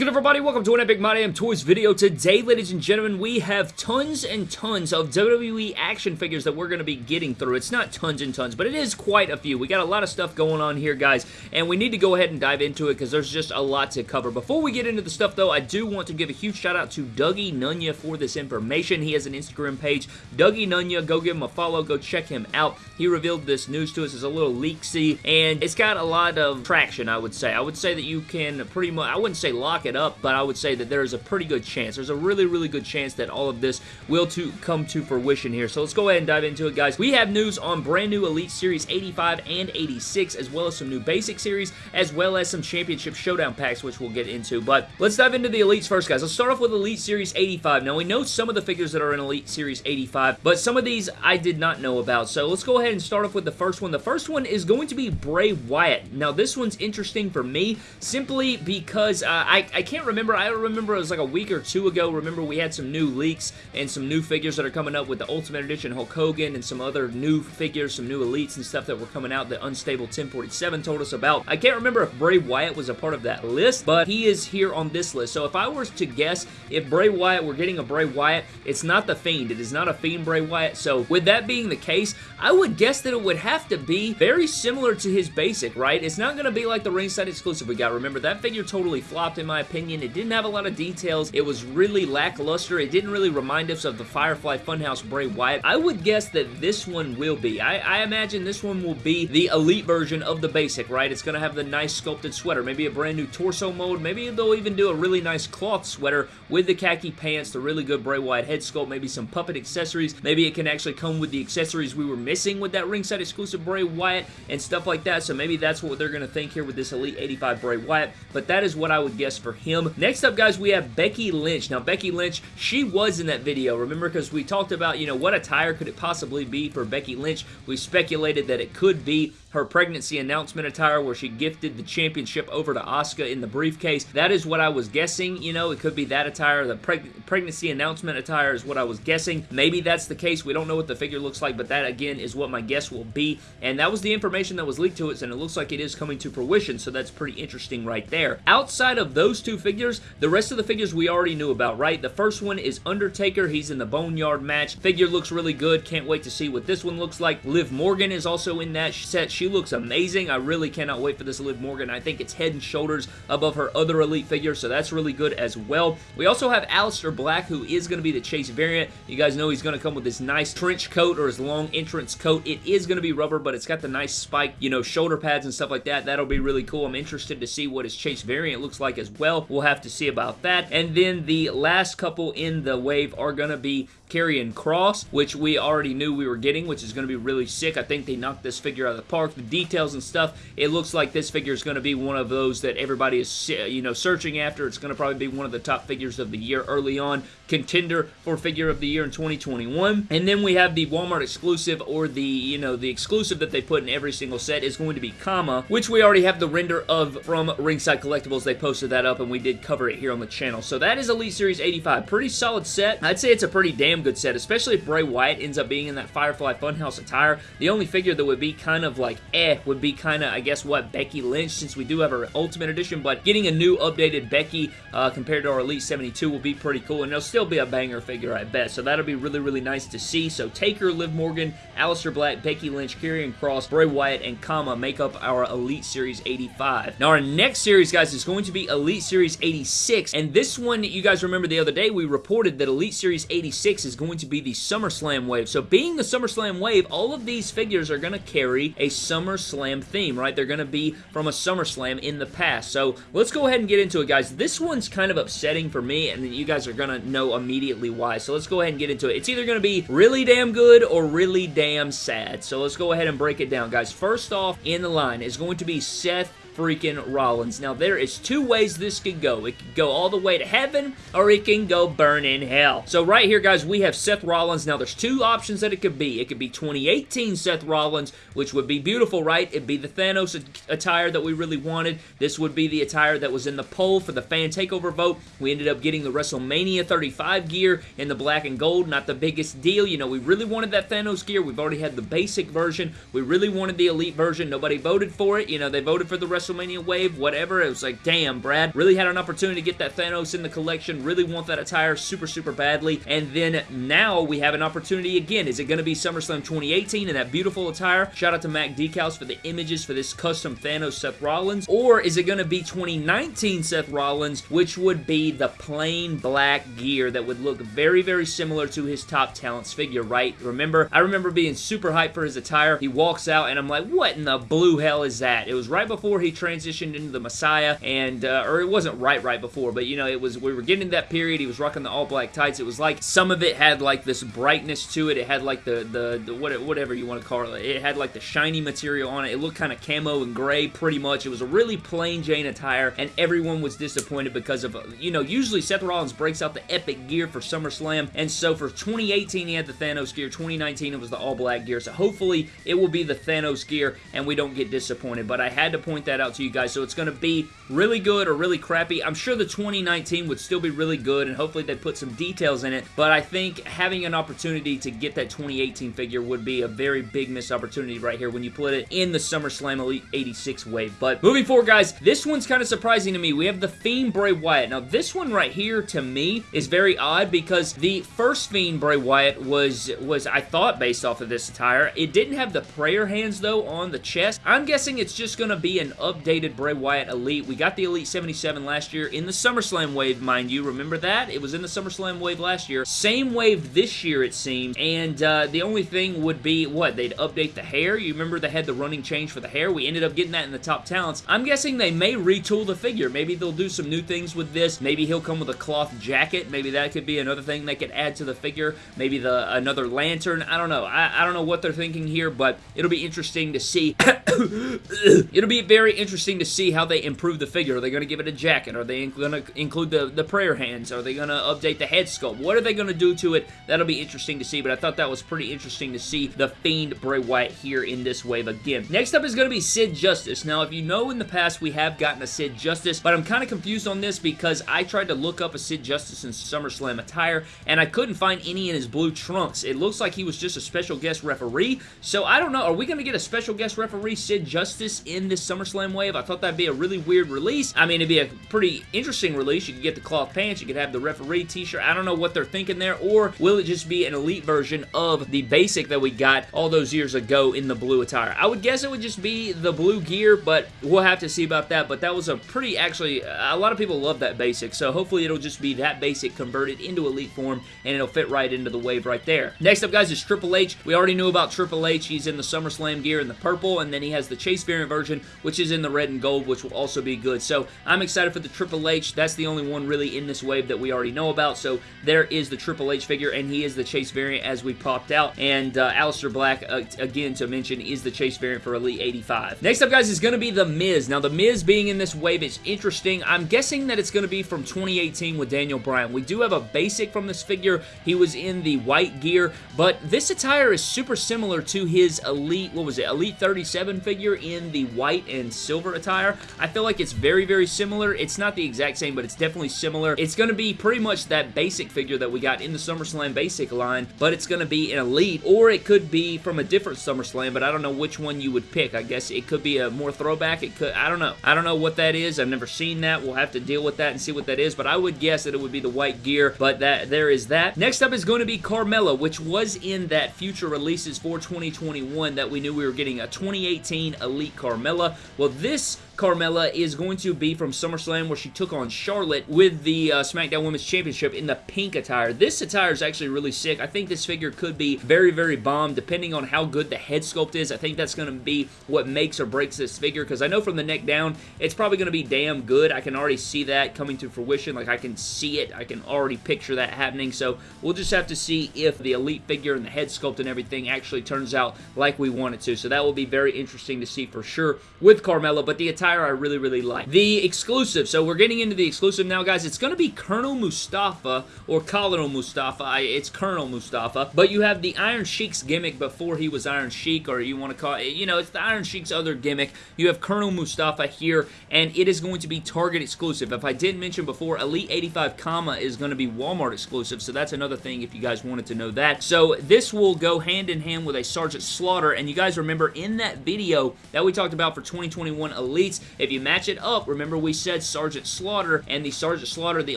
good everybody? Welcome to an Epic My Damn Toys video. Today, ladies and gentlemen, we have tons and tons of WWE action figures that we're going to be getting through. It's not tons and tons, but it is quite a few. We got a lot of stuff going on here, guys, and we need to go ahead and dive into it because there's just a lot to cover. Before we get into the stuff, though, I do want to give a huge shout out to Dougie Nunya for this information. He has an Instagram page, Dougie Nunya. Go give him a follow. Go check him out. He revealed this news to us as a little leaksy, and it's got a lot of traction, I would say. I would say that you can pretty much, I wouldn't say lock it up, but I would say that there is a pretty good chance. There's a really, really good chance that all of this will to come to fruition here. So let's go ahead and dive into it, guys. We have news on brand new Elite Series 85 and 86, as well as some new Basic Series, as well as some Championship Showdown packs, which we'll get into. But let's dive into the Elites first, guys. Let's start off with Elite Series 85. Now, we know some of the figures that are in Elite Series 85, but some of these I did not know about. So let's go ahead and start off with the first one. The first one is going to be Bray Wyatt. Now, this one's interesting for me simply because uh, I, I can't remember I remember it was like a week or two ago, remember we had some new leaks and some new figures that are coming up with the Ultimate Edition Hulk Hogan and some other new figures, some new elites and stuff that were coming out that Unstable 1047 told us about. I can't remember if Bray Wyatt was a part of that list, but he is here on this list. So if I was to guess if Bray Wyatt, we're getting a Bray Wyatt, it's not the Fiend. It is not a Fiend Bray Wyatt. So with that being the case, I would guess that it would have to be very similar to his basic, right? It's not going to be like the ringside exclusive we got. Remember, that figure totally flopped in my opinion. It didn't have a lot of details. It was really lackluster. It didn't really remind us of the Firefly Funhouse Bray Wyatt. I would guess that this one will be. I, I imagine this one will be the elite version of the basic, right? It's going to have the nice sculpted sweater, maybe a brand new torso mode. Maybe they'll even do a really nice cloth sweater with the khaki pants, the really good Bray Wyatt head sculpt, maybe some puppet accessories. Maybe it can actually come with the accessories we were missing with that ringside exclusive Bray Wyatt and stuff like that. So maybe that's what they're going to think here with this Elite 85 Bray Wyatt. But that is what I would guess for him. Next up, guys, we have Becky Lynch. Now, Becky Lynch, she was in that video, remember? Because we talked about, you know, what attire could it possibly be for Becky Lynch. We speculated that it could be her pregnancy announcement attire where she gifted the championship over to Asuka in the briefcase. That is what I was guessing, you know, it could be that attire. The preg pregnancy announcement attire is what I was guessing. Maybe that's the case. We don't know what the figure looks like, but that, again, is what my guess will be. And that was the information that was leaked to us, and it looks like it is coming to fruition, so that's pretty interesting right there. Outside of those two figures, the rest of the figures we already knew about, right? The first one is Undertaker. He's in the Boneyard match. Figure looks really good. Can't wait to see what this one looks like. Liv Morgan is also in that set. She looks amazing. I really cannot wait for this Liv Morgan. I think it's head and shoulders above her other Elite figure, so that's really good as well. We also have Aleister Black, who is going to be the Chase variant. You guys know he's going to come with this nice trench coat or his long entrance coat. It is going to be rubber, but it's got the nice spike, you know, shoulder pads and stuff like that. That'll be really cool. I'm interested to see what his Chase variant looks like as well. We'll have to see about that. And then the last couple in the wave are going to be Karrion Kross, which we already knew we were getting, which is going to be really sick. I think they knocked this figure out of the park. The details and stuff, it looks like this figure is going to be one of those that everybody is, uh, you know, searching after. It's going to probably be one of the top figures of the year early on. Contender for figure of the year in 2021. And then we have the Walmart exclusive or the, you know, the exclusive that they put in every single set is going to be Kama, which we already have the render of from Ringside Collectibles. They posted that up and we did cover it here on the channel. So that is Elite Series 85. Pretty solid set. I'd say it's a pretty damn damn good set, especially if Bray Wyatt ends up being in that Firefly Funhouse attire. The only figure that would be kind of like eh would be kind of, I guess, what, Becky Lynch, since we do have her Ultimate Edition, but getting a new updated Becky uh, compared to our Elite 72 will be pretty cool, and it'll still be a banger figure, I bet, so that'll be really, really nice to see. So Taker, Liv Morgan, Aleister Black, Becky Lynch, Karrion Kross, Bray Wyatt, and Kama make up our Elite Series 85. Now, our next series, guys, is going to be Elite Series 86, and this one, you guys remember the other day, we reported that Elite Series 86 is going to be the SummerSlam wave. So being the SummerSlam wave, all of these figures are going to carry a SummerSlam theme, right? They're going to be from a SummerSlam in the past. So let's go ahead and get into it, guys. This one's kind of upsetting for me, and you guys are going to know immediately why. So let's go ahead and get into it. It's either going to be really damn good or really damn sad. So let's go ahead and break it down, guys. First off in the line is going to be Seth freaking Rollins. Now, there is two ways this could go. It could go all the way to heaven, or it can go burn in hell. So right here, guys, we have Seth Rollins. Now, there's two options that it could be. It could be 2018 Seth Rollins, which would be beautiful, right? It'd be the Thanos attire that we really wanted. This would be the attire that was in the poll for the fan takeover vote. We ended up getting the WrestleMania 35 gear in the black and gold. Not the biggest deal. You know, we really wanted that Thanos gear. We've already had the basic version. We really wanted the elite version. Nobody voted for it. You know, they voted for the WrestleMania WrestleMania wave, whatever. It was like, damn, Brad, really had an opportunity to get that Thanos in the collection, really want that attire super, super badly, and then now we have an opportunity again. Is it going to be SummerSlam 2018 in that beautiful attire? Shout out to Mac Decals for the images for this custom Thanos Seth Rollins, or is it going to be 2019 Seth Rollins, which would be the plain black gear that would look very, very similar to his top talents figure, right? Remember, I remember being super hyped for his attire. He walks out and I'm like, what in the blue hell is that? It was right before he transitioned into the Messiah and, uh, or it wasn't right right before, but you know, it was, we were getting that period. He was rocking the all black tights. It was like some of it had like this brightness to it. It had like the, the, the whatever you want to call it. It had like the shiny material on it. It looked kind of camo and gray pretty much. It was a really plain Jane attire and everyone was disappointed because of, you know, usually Seth Rollins breaks out the epic gear for SummerSlam and so for 2018 he had the Thanos gear. 2019 it was the all black gear. So hopefully it will be the Thanos gear and we don't get disappointed. But I had to point that out to you guys. So it's going to be really good or really crappy. I'm sure the 2019 would still be really good and hopefully they put some details in it. But I think having an opportunity to get that 2018 figure would be a very big missed opportunity right here when you put it in the SummerSlam Elite 86 wave. But moving forward, guys, this one's kind of surprising to me. We have the Fiend Bray Wyatt. Now, this one right here, to me, is very odd because the first Fiend Bray Wyatt was, was I thought, based off of this attire. It didn't have the prayer hands, though, on the chest. I'm guessing it's just going to be an updated Bray Wyatt Elite. We got the Elite 77 last year in the SummerSlam wave, mind you. Remember that? It was in the SummerSlam wave last year. Same wave this year, it seems. And uh, the only thing would be, what, they'd update the hair? You remember they had the running change for the hair? We ended up getting that in the top talents. I'm guessing they may retool the figure. Maybe they'll do some new things with this. Maybe he'll come with a cloth jacket. Maybe that could be another thing they could add to the figure. Maybe the another lantern. I don't know. I, I don't know what they're thinking here, but it'll be interesting to see. it'll be very interesting to see how they improve the figure. Are they going to give it a jacket? Are they going to include the, the prayer hands? Are they going to update the head sculpt? What are they going to do to it? That'll be interesting to see, but I thought that was pretty interesting to see the Fiend Bray Wyatt here in this wave again. Next up is going to be Sid Justice. Now, if you know in the past we have gotten a Sid Justice, but I'm kind of confused on this because I tried to look up a Sid Justice in SummerSlam attire, and I couldn't find any in his blue trunks. It looks like he was just a special guest referee, so I don't know. Are we going to get a special guest referee Sid Justice in this SummerSlam wave? I thought that'd be a really weird release. I mean, it'd be a pretty interesting release. You could get the cloth pants, you could have the referee t-shirt. I don't know what they're thinking there, or will it just be an elite version of the basic that we got all those years ago in the blue attire? I would guess it would just be the blue gear, but we'll have to see about that, but that was a pretty, actually, a lot of people love that basic, so hopefully it'll just be that basic converted into elite form, and it'll fit right into the wave right there. Next up, guys, is Triple H. We already knew about Triple H. He's in the SummerSlam gear in the purple, and then he has the Chase variant version, which is in the red and gold, which will also be good. So I'm excited for the Triple H. That's the only one really in this wave that we already know about, so there is the Triple H figure, and he is the Chase variant as we popped out, and uh, Aleister Black, uh, again to mention, is the Chase variant for Elite 85. Next up, guys, is going to be The Miz. Now, The Miz being in this wave is interesting. I'm guessing that it's going to be from 2018 with Daniel Bryan. We do have a basic from this figure. He was in the white gear, but this attire is super similar to his Elite, what was it, Elite 37 figure in the white and silver attire. I feel like it's very, very similar. It's not the exact same, but it's definitely similar. It's going to be pretty much that basic figure that we got in the SummerSlam basic line, but it's going to be an Elite, or it could be from a different SummerSlam, but I don't know which one you would pick. I guess it could be a more throwback. It could, I don't know. I don't know what that is. I've never seen that. We'll have to deal with that and see what that is, but I would guess that it would be the white gear, but that there is that. Next up is going to be Carmella, which was in that future releases for 2021 that we knew we were getting a 2018 Elite Carmella. Well, this Carmella is going to be from SummerSlam where she took on Charlotte with the uh, SmackDown Women's Championship in the pink attire. This attire is actually really sick. I think this figure could be very, very bomb depending on how good the head sculpt is. I think that's going to be what makes or breaks this figure because I know from the neck down, it's probably going to be damn good. I can already see that coming to fruition. Like, I can see it. I can already picture that happening. So, we'll just have to see if the Elite figure and the head sculpt and everything actually turns out like we want it to. So, that will be very interesting to see for sure with Carmella. But the attire I really, really like. The exclusive. So we're getting into the exclusive now, guys. It's going to be Colonel Mustafa or Colonel Mustafa. I, it's Colonel Mustafa. But you have the Iron Sheik's gimmick before he was Iron Sheik, or you want to call it, you know, it's the Iron Sheik's other gimmick. You have Colonel Mustafa here, and it is going to be Target exclusive. If I didn't mention before, Elite 85 Kama is going to be Walmart exclusive, so that's another thing if you guys wanted to know that. So this will go hand in hand with a Sergeant Slaughter, and you guys remember in that video that we talked about for 2021 2021 Elites. If you match it up, remember we said Sergeant Slaughter, and the Sergeant Slaughter, the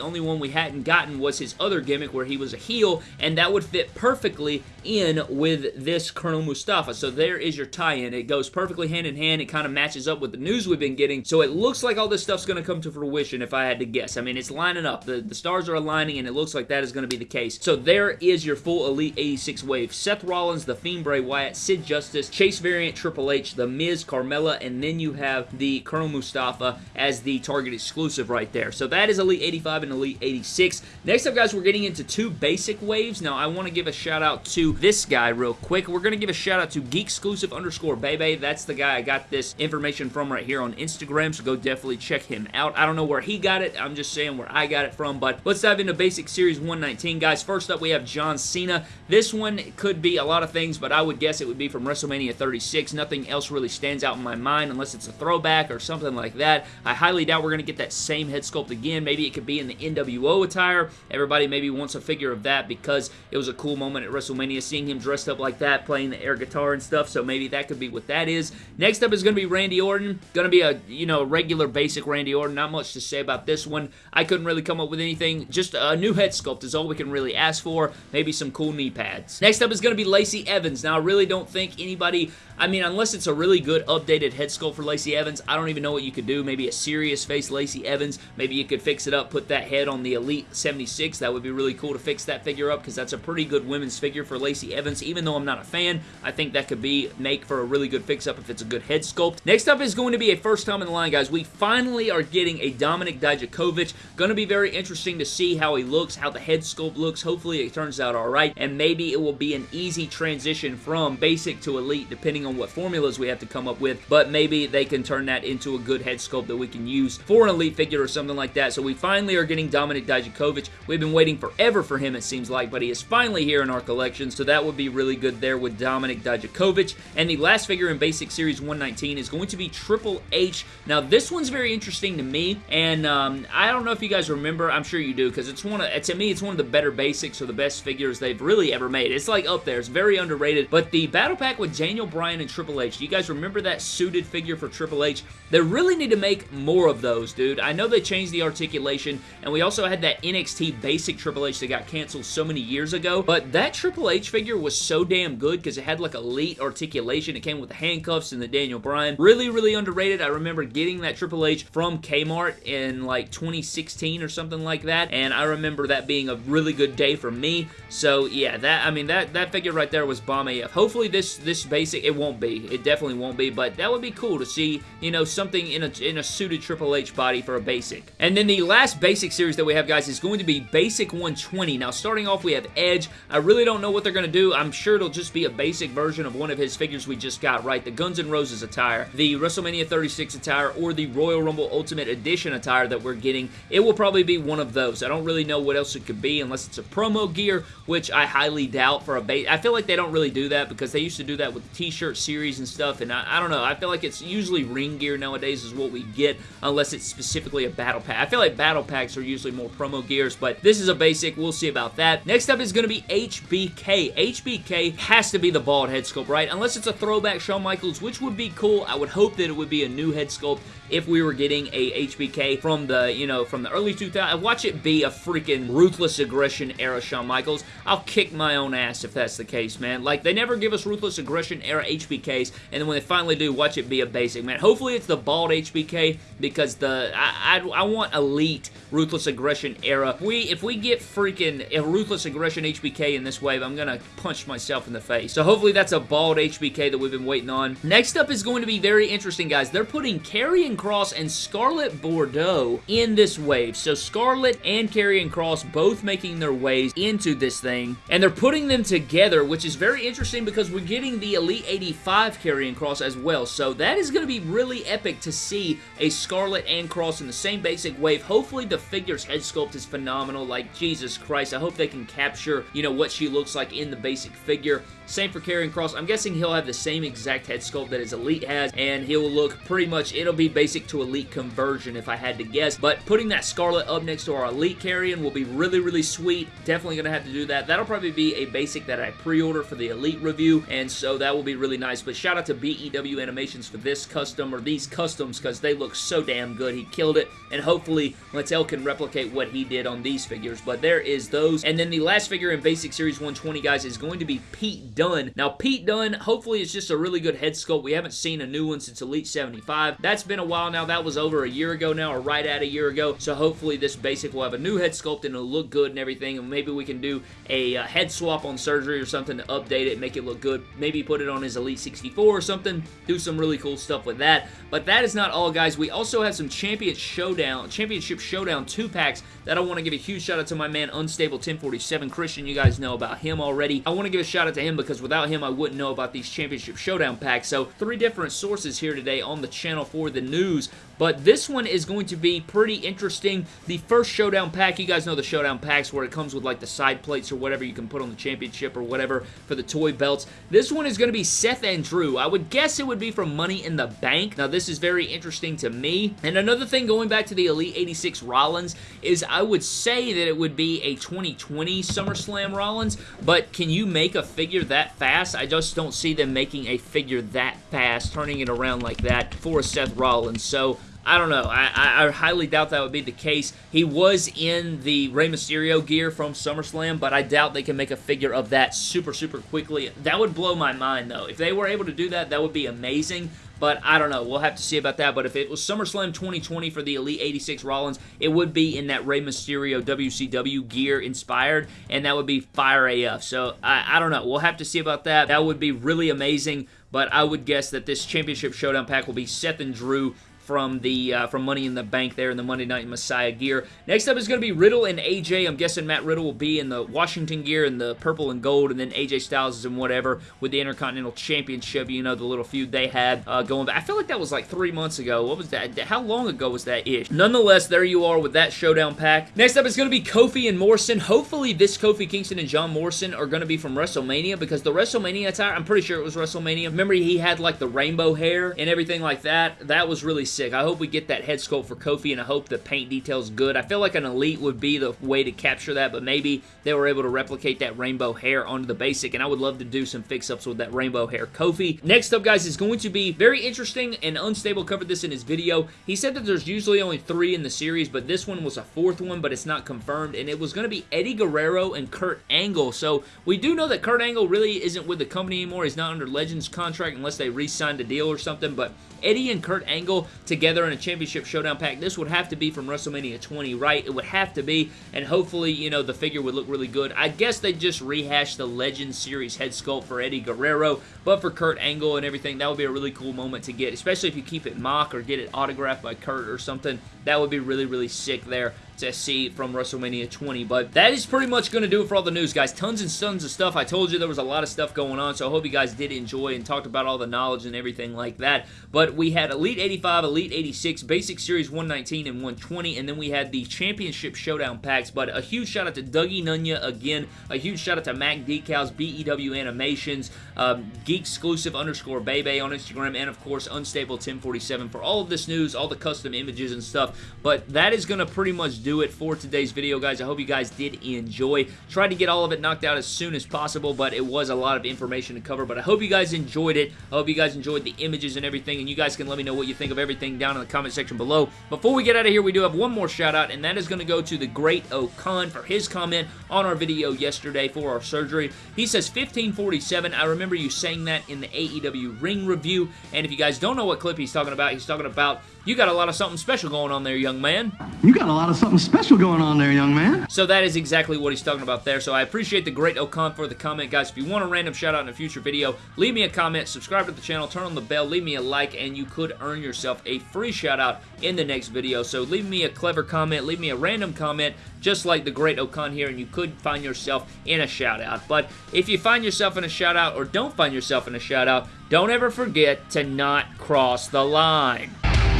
only one we hadn't gotten was his other gimmick where he was a heel, and that would fit perfectly in with this Colonel Mustafa. So there is your tie-in. It goes perfectly hand in hand. It kind of matches up with the news we've been getting. So it looks like all this stuff's going to come to fruition if I had to guess. I mean, it's lining up. The, the stars are aligning, and it looks like that is going to be the case. So there is your full Elite 86 wave. Seth Rollins, The Fiend Bray Wyatt, Sid Justice, Chase Variant, Triple H, The Miz, Carmella, and then you have the Colonel Mustafa as the Target exclusive right there. So that is Elite 85 and Elite 86. Next up, guys, we're getting into two basic waves. Now, I want to give a shout out to this guy real quick. We're going to give a shout out to Geek Exclusive underscore Bebe. That's the guy I got this information from right here on Instagram, so go definitely check him out. I don't know where he got it. I'm just saying where I got it from, but let's dive into Basic Series 119, guys. First up, we have John Cena. This one could be a lot of things, but I would guess it would be from WrestleMania 36. Nothing else really stands out in my mind unless it's a throwback or something like that. I highly doubt we're going to get that same head sculpt again. Maybe it could be in the NWO attire. Everybody maybe wants a figure of that because it was a cool moment at WrestleMania seeing him dressed up like that, playing the air guitar and stuff, so maybe that could be what that is. Next up is going to be Randy Orton. Going to be a, you know, regular basic Randy Orton. Not much to say about this one. I couldn't really come up with anything. Just a new head sculpt is all we can really ask for. Maybe some cool knee pads. Next up is going to be Lacey Evans. Now, I really don't think anybody I mean, unless it's a really good updated head sculpt for Lacey Evans, I don't even know what you could do. Maybe a serious face Lacey Evans. Maybe you could fix it up, put that head on the Elite 76. That would be really cool to fix that figure up because that's a pretty good women's figure for Lacey Evans. Even though I'm not a fan, I think that could be make for a really good fix-up if it's a good head sculpt. Next up is going to be a first time in the line, guys. We finally are getting a Dominik Dijakovic. Going to be very interesting to see how he looks, how the head sculpt looks. Hopefully it turns out alright, and maybe it will be an easy transition from basic to elite, depending on what formulas we have to come up with, but maybe they can turn that into a good head sculpt that we can use for an elite figure or something like that. So we finally are getting Dominik Dijakovic. We've been waiting forever for him, it seems like, but he is finally here in our collection, so that would be really good there with Dominik Dijakovic. And the last figure in Basic Series 119 is going to be Triple H. Now, this one's very interesting to me, and um, I don't know if you guys remember. I'm sure you do, because it's one of, to me, it's one of the better basics or the best figures they've really ever made. It's like up there. It's very underrated, but the Battle Pack with Daniel Bryan and Triple H, do you guys remember that suited figure for Triple H? They really need to make more of those, dude. I know they changed the articulation, and we also had that NXT basic Triple H that got canceled so many years ago, but that Triple H figure was so damn good because it had like elite articulation. It came with the handcuffs and the Daniel Bryan. Really, really underrated. I remember getting that Triple H from Kmart in like 2016 or something like that, and I remember that being a really good day for me. So yeah, that I mean that that figure right there was bomb AF. Hopefully this this basic it won't be. It definitely won't be, but that would be cool to see, you know, something in a in a suited Triple H body for a basic. And then the last basic series that we have, guys, is going to be Basic 120. Now, starting off, we have Edge. I really don't know what they're going to do. I'm sure it'll just be a basic version of one of his figures we just got, right? The Guns N' Roses attire, the WrestleMania 36 attire, or the Royal Rumble Ultimate Edition attire that we're getting. It will probably be one of those. I don't really know what else it could be unless it's a promo gear, which I highly doubt for a base. I feel like they don't really do that because they used to do that with the t-shirt series and stuff, and I, I don't know. I feel like it's usually ring gear nowadays is what we get unless it's specifically a battle pack. I feel like battle packs are usually more promo gears, but this is a basic. We'll see about that. Next up is going to be HBK. HBK has to be the bald head sculpt, right? Unless it's a throwback Shawn Michaels, which would be cool. I would hope that it would be a new head sculpt if we were getting a HBK from the, you know, from the early 2000s. Uh, watch it be a freaking Ruthless Aggression era Shawn Michaels. I'll kick my own ass if that's the case, man. Like, they never give us Ruthless Aggression era HBKs, and then when they finally do, watch it be a basic, man. Hopefully it's the bald HBK, because the, I, I, I want elite Ruthless Aggression era. If we, if we get freaking Ruthless Aggression HBK in this wave, I'm gonna punch myself in the face. So hopefully that's a bald HBK that we've been waiting on. Next up is going to be very interesting, guys. They're putting Karrion Kross and Scarlet Bordeaux in this wave. So Scarlet and Karrion Kross both making their ways into this thing, and they're putting them together, which is very interesting because we're getting the Elite 85 Karrion Cross as well. So that is going to be really epic to see a Scarlet and Kross in the same basic wave. Hopefully the figure's head sculpt is phenomenal. Like, Jesus Christ, I hope they can capture, you know, what she looks like in the basic figure. Same for Karrion Kross. I'm guessing he'll have the same exact head sculpt that his Elite has, and he'll look pretty much, it'll be basic to Elite conversion if I had to guess. But putting that Scarlet up next to our Elite Karrion will be really, really sweet. Definitely going to have to do that. That'll probably be a basic that I pre-order for the Elite review, and so that will be really nice. But shout out to BEW Animations for this custom custom or these customs because they look so damn good. He killed it, and hopefully Mattel can replicate what he did on these figures. But there is those. And then the last figure in Basic Series 120, guys, is going to be Pete Dunne. Now, Pete Dunne, hopefully it's just a really good head sculpt. We haven't seen a new one since Elite 75. That's been a while now. That was over a year ago now, or right at a year ago. So hopefully this Basic will have a new head sculpt and it'll look good and everything. And maybe we can do a uh, head swap on surgery or something to update it, make it look good. Maybe put it on his Elite 64 or something. Do some really cool stuff with that. But that is not all, guys. We also have some Champion Showdown, Championship Showdown 2 packs that I want to give a huge shout out to my man Unstable 1047 Christian. You guys know about him already. I want to give a shout out to him because without him, I wouldn't know about these Championship Showdown packs. So three different sources here today on the channel for the news. But this one is going to be pretty interesting. The first Showdown pack, you guys know the Showdown packs where it comes with like the side plates or whatever you can put on the championship or whatever for the toy belts. This one is going to be Seth and Drew. I would guess it would be from Money in the Bank. Now this is very interesting to me. And another thing going back to the Elite 86 Rollins is I would say that it would be a 2020 SummerSlam Rollins, but can you make a figure that fast? I just don't see them making a figure that fast, turning it around like that for Seth Rollins. So I don't know. I, I, I, highly doubt that would be the case. He was in the Rey Mysterio gear from SummerSlam, but I doubt they can make a figure of that super, super quickly. That would blow my mind, though. If they were able to do that, that would be amazing. But I don't know. We'll have to see about that. But if it was SummerSlam 2020 for the Elite 86 Rollins, it would be in that Rey Mysterio WCW gear inspired, and that would be Fire AF. So I, I don't know. We'll have to see about that. That would be really amazing. But I would guess that this Championship Showdown pack will be Seth and Drew from the uh, from Money in the Bank there in the Monday Night Messiah gear. Next up is going to be Riddle and AJ. I'm guessing Matt Riddle will be in the Washington gear in the purple and gold, and then AJ Styles is in whatever with the Intercontinental Championship. You know the little feud they had uh, going back. I feel like that was like three months ago. What was that? How long ago was that ish? Nonetheless, there you are with that showdown pack. Next up is going to be Kofi and Morrison. Hopefully, this Kofi Kingston and John Morrison are going to be from WrestleMania because the WrestleMania attire, I'm pretty sure it was WrestleMania. Remember, he had like the rainbow hair and everything like that. That was really sick. I hope we get that head sculpt for Kofi, and I hope the paint detail's good. I feel like an Elite would be the way to capture that, but maybe they were able to replicate that rainbow hair onto the basic, and I would love to do some fix-ups with that rainbow hair Kofi. Next up, guys, is going to be very interesting, and Unstable covered this in his video. He said that there's usually only three in the series, but this one was a fourth one, but it's not confirmed, and it was going to be Eddie Guerrero and Kurt Angle, so we do know that Kurt Angle really isn't with the company anymore. He's not under Legends contract unless they re-signed a deal or something, but Eddie and Kurt Angle together in a championship showdown pack, this would have to be from WrestleMania 20, right? It would have to be, and hopefully, you know, the figure would look really good. I guess they just rehashed the Legend Series head sculpt for Eddie Guerrero, but for Kurt Angle and everything, that would be a really cool moment to get, especially if you keep it mock or get it autographed by Kurt or something. That would be really, really sick there to see from WrestleMania 20. But that is pretty much going to do it for all the news, guys. Tons and tons of stuff. I told you there was a lot of stuff going on, so I hope you guys did enjoy and talked about all the knowledge and everything like that. But we had Elite 85, Elite 86, Basic Series 119 and 120, and then we had the Championship Showdown packs. But a huge shout out to Dougie Nunya again. A huge shout out to Mac Decals, BEW Animations, um, Geek Exclusive underscore Bebe on Instagram, and of course Unstable 1047 for all of this news, all the custom images and stuff. But that is going to pretty much do it for today's video, guys. I hope you guys did enjoy. Tried to get all of it knocked out as soon as possible, but it was a lot of information to cover. But I hope you guys enjoyed it. I hope you guys enjoyed the images and everything, and you guys can let me know what you think of everything down in the comment section below. Before we get out of here, we do have one more shout out, and that is going to go to the Great Okan for his comment on our video yesterday for our surgery. He says 1547. I remember you saying that in the AEW ring review, and if you guys don't know what clip he's talking about, he's talking about you got a lot of something special going on there, young man. You got a lot of something special going on there, young man. So that is exactly what he's talking about there. So I appreciate the great Okan for the comment, guys. If you want a random shout out in a future video, leave me a comment, subscribe to the channel, turn on the bell, leave me a like, and you could earn yourself a free shout out in the next video. So leave me a clever comment, leave me a random comment, just like the great Okan here, and you could find yourself in a shout out. But if you find yourself in a shout out or don't find yourself in a shout out, don't ever forget to not cross the line.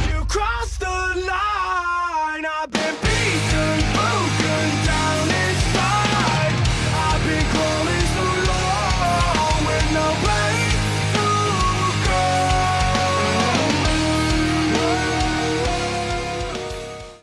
You crossed the line. I've been